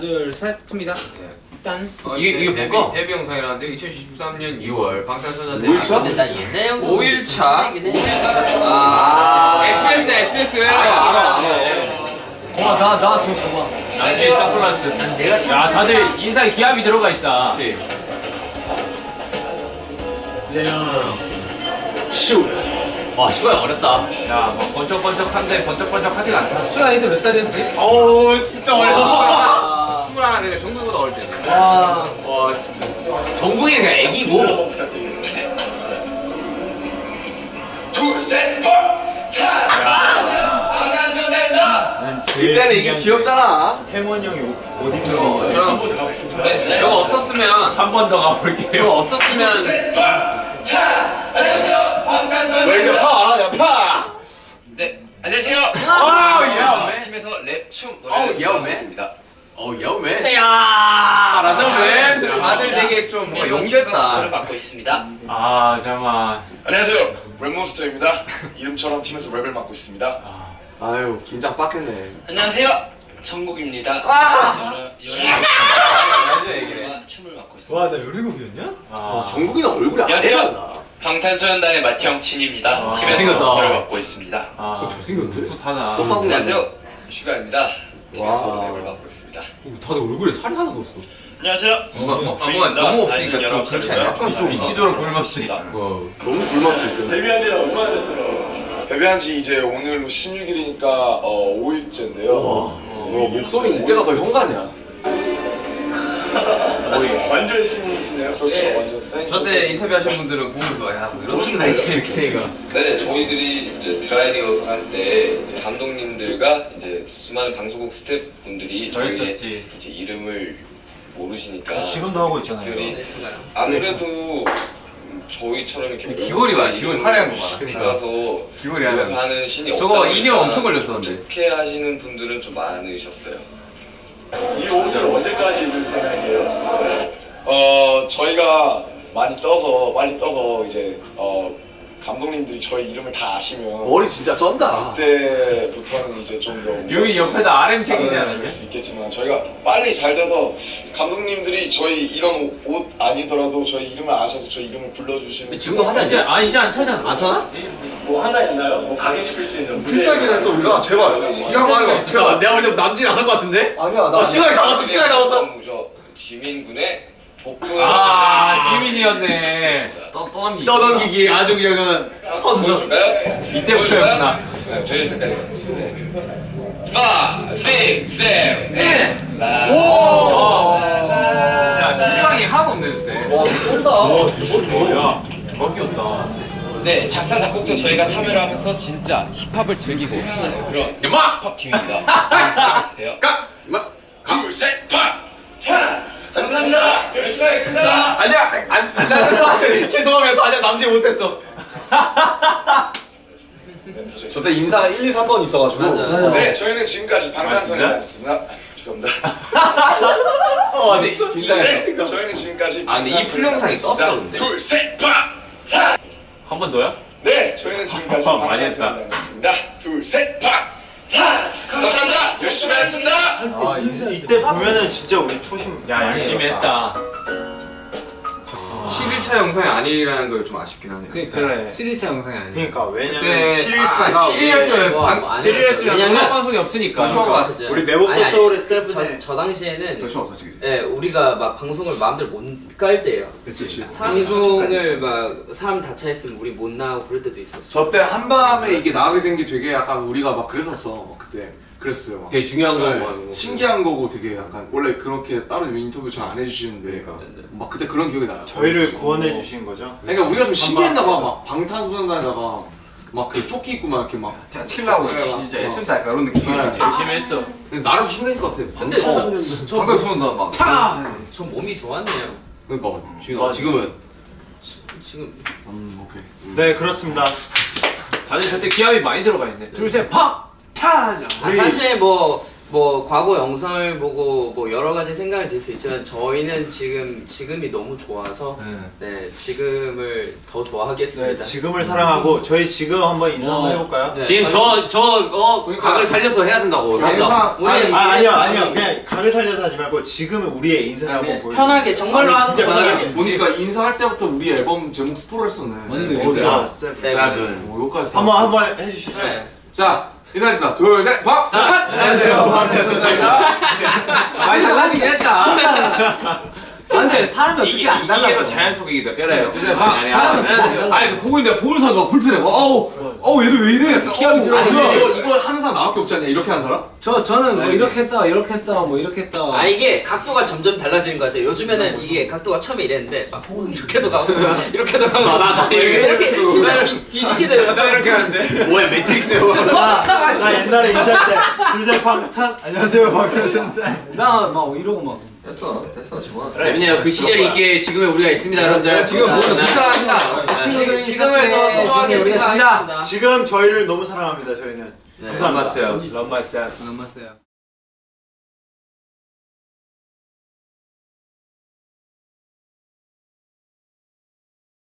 둘셋 틉니다. 일단 어, 이게- 데- 이게 데뷔, 뭘까? 데뷔 영상이라는데 2013년 2월. 방탄소년단 5일차? 근데 난 옛날 영상 5일차? 보긴 해. 아. SBS SBS 알아, 알아. 와나나 저거 봐봐 나시 선글라스. 난 내가 참야 다들 인상에 기압이 들어가 있다. 그렇지 와 시구야 어렵다. 야뭐 번쩍번쩍한데 번쩍번쩍하지가 않다. 수아 이들 몇 살이었지? 어우 진짜 와, 스물 하나 내가 정국보다 어릴 때네 와 와. 진짜 정국이 그냥 애기고. 이때는 이게 귀엽잖아. 해먼 형이 옷 입는 저거 저거 네, 저거 없었으면 한 번 더 가볼게요. 저거 없었으면 왜 이렇게 파안 하냐 파? 네 안녕하세요. 아우 야 팀에서 랩춤 어우, 노래를 야우, 부르겠습니다 어우 야우맨. 잘하죠 다들 되게 좀뭐 노래를 용됐다. 맡고 있습니다. 아 잠깐만. 안녕하세요. 랩몬스터입니다. 이름처럼 팀에서 랩을 맡고 있습니다. 아, 아유 긴장 빡했네. 안녕하세요. 정국입니다. 아! 여러 여러 춤을 맡고 있습니다. 와나 17이었냐? 아. 와 정국이는 얼굴이 안녕하세요. 아니잖아 방탄소년단의 마티형 친입니다. 아, 팀에서. 보컬을 맡고 있습니다. 아못 샀네. 안녕하세요. 슈가입니다 팀에서 와. 랩을 맡고 있습니다. 다들 얼굴에 살이 하나도 없어. 안녕하세요. 뭔가 아, 뭔가 너무 없으니까 좀 그렇지. 않냐? 약간 좀 미치도록 굶었지 와 너무 굶었지 그 데뷔한 지는 얼마나 됐어요? 데뷔한 지 이제 오늘로 16일이니까 어, 5일째인데요. 와. 목소리 이때가 더 현 가냐 완전 신이시네요. 그렇죠. 완전 생 저때 인터뷰하신 분들은 보면서 야 뭐 이런 소리 나게 이렇게 생각 네, 저희들이 이제 드라이 리허설 할때 감독님들과 이제 수많은 방송국 스태프분들이 저 저희의 있었지. 이제 이름을 모르시니까 지금도 하고 있잖아요. 특별히 아무래도 음, 저희처럼 이렇게 귀걸이 많아, 귀걸이 화려한 거 많아. 가서 귀걸이 들어가서 하면 하는 신이 저거 없다 인형 보니까 엄청 걸렸었는데. 어떻게 하시는 분들은 좀 많으셨어요. 이 옷을 언제까지 입을 생각이에요? 어 저희가 많이 떠서 빨리 떠서 이제 어 감독님들이 저희 이름을 다 아시면 머리 진짜 쩐다. 그때부터는 이제 좀 더 여기 옆에다 RM? 생길 수 있겠지만 저희가 빨리 잘 돼서 감독님들이 저희 이런 옷- 옷 아니더라도 저희 이름을 아셔서 저희 이름을 불러주시는 지금도 하자 이제 아 이제 안 차잖아. 안 차나? 뭐 하나 있나요? 뭐 각인시킬 수 있는 필살기를 했어 우리가? 제발. 이거 말고 제발 내가 볼 때 남진이 나설 것 같은데? 아니야 나 시간이 잡았어 시간이 잡았어. 무죠 지민군의 복근 아 지민이었네. 떠, 떠넘기 떠넘기기. 아주 그냥 선수? 이때부터였구나 네, 저희 색깔이 네. 5, 6, 7, 8 라. 야 긴장이 하나도 없네 그때. 와 쩐다. 야 대박이었다. 네 작사 작곡도 저희가 참여를 하면서 진짜 힙합을 즐기고 그런! 힙합 팀입니다. 생각해주세요 까! 마! 둘셋 팍! 감사합니다 열심히 하겠습니다 아니야 안, 안 나는 것 같아. 죄송합니다. 아직 남지 못했어. 저 때 인사가 1, 2, 3번 있어가지고. 맞아. 네 저희는 지금까지 아, 방탄소년단이었습니다. 죄송합니다. 어 근데 긴장했어 네 저희는 지금까지 아, 근데 이 풀영상이 떴어, 근데. 둘셋 팍! 한 번 더요? 네 저희는 지금까지 어. 방탄소년단이었습니다. 둘셋 팍! 감사합니다. 열심히 하겠습니다. 아 이때 보면은 진짜 우리 초심 야 열심히 했다 11차 영상이 아니라는 걸 좀 아쉽긴 하네요. 그래. 7일차 영상이 아니야 그러니까 왜냐면 그때 7일차가 아, 7일이었어요 뭐, 방- 뭐안 7일이었으면 왜냐면- 방송이 없으니까. 왔어 우리 매복도 아니, 아니, 서울의 세븐에 저, 저 당시에는 더 처음 없었지 예, 우리가 막 방송을 마음대로 못깔 때예요. 그치 방송을 막 사람 다 차있으면 우리 못 나오고 그럴 때도 있었어. 저때 한밤에 이게 나가게 된 게 되게 약간 우리가 막 그랬었어 그때. 그랬어요 막. 되게 중요한 네, 거고. 신기한 거고 되게 약간. 원래 그렇게 따로 인터뷰 잘 안 해주시는데 막 그때 그런 기억이 나요. 저희를 구원 해 주신 거죠. 그러니까 우리가 좀 신기했나 봐 막 방탄소년단에다가 막 그 조끼 입고 막 이렇게 막 제가 칠라고 진짜 애쓴다 약간 이런 느낌이 네. 열심히 했어. 근데 나름 신기했을 것 같아. 근데 저, 방탄소년단 막. 타! 저 몸이 좋았네요. 그러니까 지금 지금은. 지금. 음 오케이. 네 그렇습니다. 다들 저때 기합이 많이 들어가 있네. 둘셋 방! 탄! 아, 사실 뭐 뭐 과거 영상을 보고 뭐 여러 가지 생각이 들 수 있지만 저희는 지금 지금이 너무 좋아서 네 지금을 더 네, 좋아하겠습니다. 지금을 사랑하고 저희 지금 한번 인사 한번 해볼까요? 네. 지금 저 저어 각을 살려서 해야 된다고. 아, 우리 아니, 아, 아니요 아니요 그냥 각을 살려서 하지 말고 지금은 우리의 인사를 한번 보여. 편하게 정말로 하는 거야. 편하게. 보니까 인사할 때부터 우리 앨범 제목 스포를 했었네. 맞네. 아, 쌤. seven. 오, 여기까지 다. 한번 한번 해주시죠. 자, 인사하겠습니다. 둘, 셋, 박! 안녕하세요. 박태수입니다. 많이 달라지긴 했다. 근데 사람이 어떻게 안 이게 더 달라져? 자연 속이기도 그래요. 사람이 어떻게 안 달라져? 아니 보고 있는데 보는 사람가 불편해. 어우, 어우 얘들 왜 이래? 어우, 들어가. 아니. 이거, 이거 하는 사람 나밖에 없지 않냐? 이렇게 하는 사람? 저 저는 뭐 이렇게 했다 이렇게 했다 뭐 이렇게 했다. 아 이게 각도가 점점 달라지는 것 같아요. 요즘에는 이게 각도가 처음에 이랬는데 막 이렇게도 가고 이렇게도 가고 이렇게 이렇게 집안 뒤- 뒤지게 나 이렇게. 하는데. 뭐야 매트릭스. 나, 나 옛날에 인사할 때 둘셋 방탄 안녕하세요 박태수입니다. 나막 이러고 막. 됐어, 됐어, 좋아. 재밌네요. 그 시절 있게 지금의 우리가 있습니다, 여러분들. 지금 모두 네. 지금 지금을 더 소중하게 지금 우리가 생각하겠습니다. 지금 저희를 너무 사랑합니다 저희는. 네. 감사합니다. 런마스야. 남았어요.